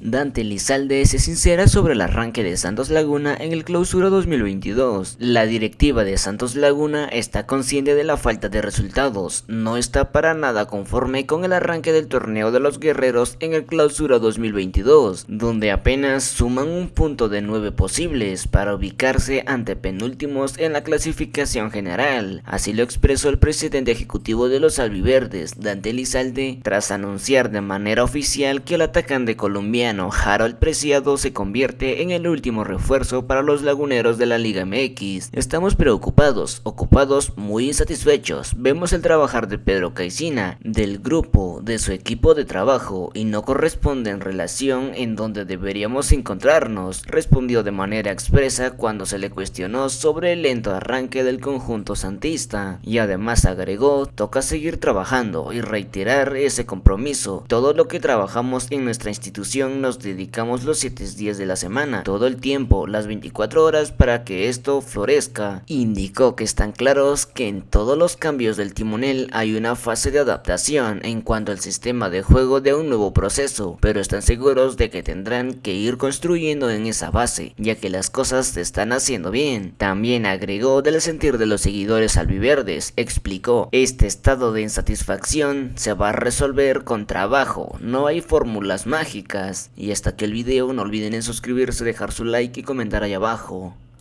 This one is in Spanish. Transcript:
Dante Lizalde se sincera sobre el arranque de Santos Laguna en el clausura 2022. La directiva de Santos Laguna está consciente de la falta de resultados, no está para nada conforme con el arranque del torneo de los guerreros en el clausura 2022, donde apenas suman un punto de nueve posibles para ubicarse ante penúltimos en la clasificación general. Así lo expresó el presidente ejecutivo de los albiverdes, Dante Lizalde, tras anunciar de manera oficial que el atacante colombiano Harold Preciado se convierte en el último refuerzo para los laguneros de la Liga MX. Estamos preocupados, ocupados, muy insatisfechos. Vemos el trabajar de Pedro Caicina, del grupo, de su equipo de trabajo y no corresponde en relación en donde deberíamos encontrarnos, respondió de manera expresa cuando se le cuestionó sobre el lento arranque del conjunto santista. Y además agregó, toca seguir trabajando y reiterar ese compromiso. Todo lo que trabajamos en nuestra institución nos dedicamos los 7 días de la semana, todo el tiempo, las 24 horas para que esto florezca. Indicó que están claros que en todos los cambios del timonel hay una fase de adaptación en cuanto al sistema de juego de un nuevo proceso, pero están seguros de que tendrán que ir construyendo en esa base, ya que las cosas se están haciendo bien. También agregó del sentir de los seguidores albiverdes, explicó, este estado de insatisfacción se va a resolver con trabajo, no hay fórmulas mágicas. Y hasta aquí el video, no olviden en suscribirse, dejar su like y comentar ahí abajo.